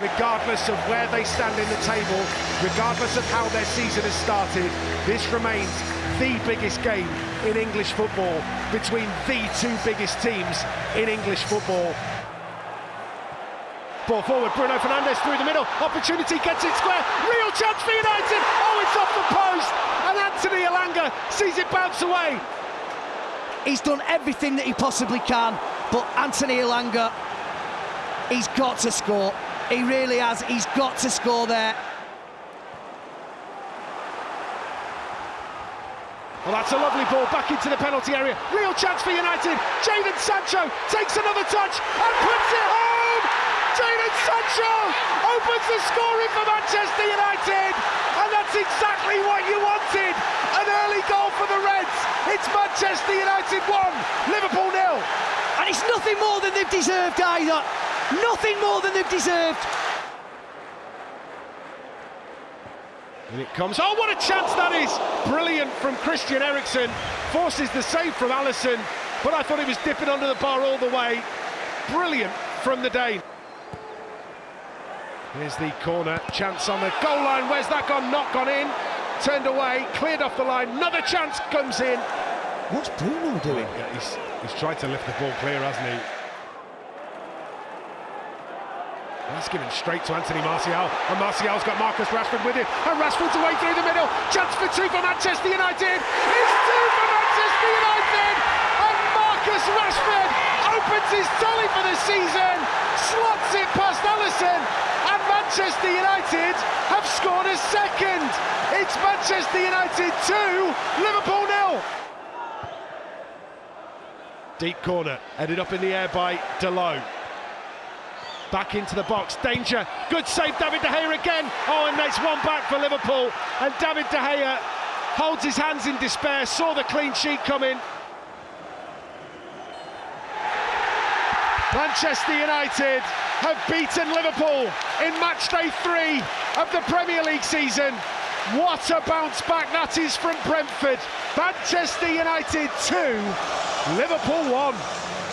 Regardless of where they stand in the table, regardless of how their season has started, this remains the biggest game in English football between the two biggest teams in English football. Ball forward, Bruno Fernandes through the middle, opportunity gets it square, real chance for United, oh it's off the post, and Anthony Elanga sees it bounce away. He's done everything that he possibly can, but Anthony Elanga, he's got to score. He really has, he's got to score there. Well, that's a lovely ball back into the penalty area. Real chance for United. Jadon Sancho takes another touch and puts it home. Jadon Sancho opens the scoring for Manchester United. And that's exactly what you wanted. An early goal for the Reds. It's Manchester United 1, Liverpool nil. And it's nothing more than they've deserved either. Nothing more than they've deserved. And it comes, oh what a chance that is! Brilliant from Christian Eriksen, forces the save from Alisson, but I thought he was dipping under the bar all the way. Brilliant from the Dane. Here's the corner, chance on the goal line, where's that gone? Not gone in, turned away, cleared off the line, another chance comes in. What's Bruno doing? Yeah, he's, he's tried to lift the ball clear, hasn't he? That's given straight to Anthony Martial, and Martial's got Marcus Rashford with him, and Rashford's away through the middle, chance for two for Manchester United, it's two for Manchester United, and Marcus Rashford opens his tally for the season, slots it past Alisson, and Manchester United have scored a second. It's Manchester United 2, Liverpool nil. Deep corner, headed up in the air by Dalot. Back into the box, danger, good save, David De Gea again. Oh, and it's one back for Liverpool. And David De Gea holds his hands in despair, saw the clean sheet coming. Manchester United have beaten Liverpool in match day three of the Premier League season. What a bounce back that is from Brentford. Manchester United 2, Liverpool 1.